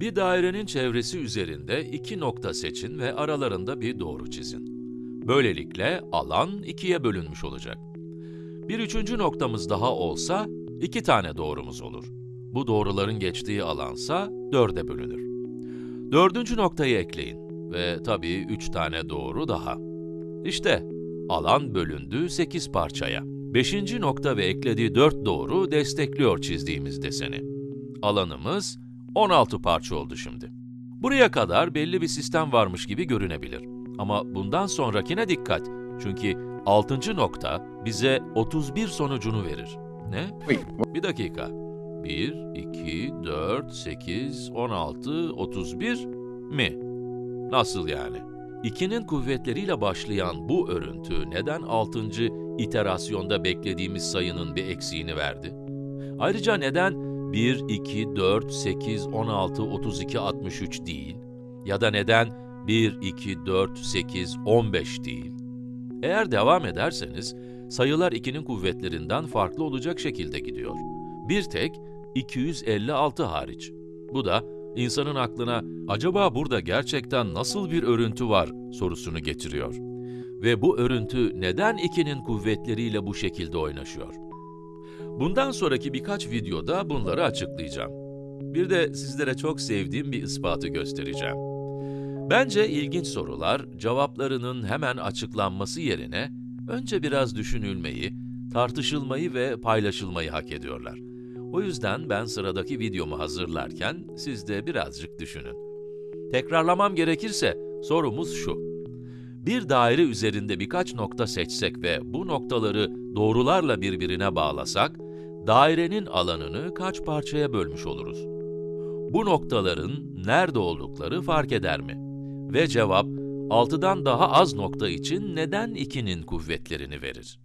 Bir dairenin çevresi üzerinde iki nokta seçin ve aralarında bir doğru çizin. Böylelikle alan ikiye bölünmüş olacak. Bir üçüncü noktamız daha olsa iki tane doğrumuz olur. Bu doğruların geçtiği alansa dörde bölünür. Dördüncü noktayı ekleyin ve tabii üç tane doğru daha. İşte alan bölündü 8 parçaya. Beşinci nokta ve eklediği 4 doğru destekliyor çizdiğimiz deseni. Alanımız 16 parça oldu şimdi. Buraya kadar belli bir sistem varmış gibi görünebilir. Ama bundan sonrakine dikkat. Çünkü 6. nokta bize 31 sonucunu verir. Ne? Bir dakika. 1, 2, 4, 8, 16, 31 mi? Nasıl yani? 2'nin kuvvetleriyle başlayan bu örüntü neden 6. iterasyonda beklediğimiz sayının bir eksiğini verdi? Ayrıca neden 1, 2, 4, 8, 16, 32, 63 değil? Ya da neden 1, 2, 4, 8, 15 değil? Eğer devam ederseniz, sayılar 2'nin kuvvetlerinden farklı olacak şekilde gidiyor. Bir tek 256 hariç. Bu da insanın aklına acaba burada gerçekten nasıl bir örüntü var sorusunu getiriyor. Ve bu örüntü neden 2'nin kuvvetleriyle bu şekilde oynaşıyor? Bundan sonraki birkaç videoda bunları açıklayacağım. Bir de sizlere çok sevdiğim bir ispatı göstereceğim. Bence ilginç sorular, cevaplarının hemen açıklanması yerine önce biraz düşünülmeyi, tartışılmayı ve paylaşılmayı hak ediyorlar. O yüzden ben sıradaki videomu hazırlarken siz de birazcık düşünün. Tekrarlamam gerekirse sorumuz şu. Bir daire üzerinde birkaç nokta seçsek ve bu noktaları doğrularla birbirine bağlasak, dairenin alanını kaç parçaya bölmüş oluruz? Bu noktaların nerede oldukları fark eder mi? Ve cevap, 6'dan daha az nokta için neden 2'nin kuvvetlerini verir?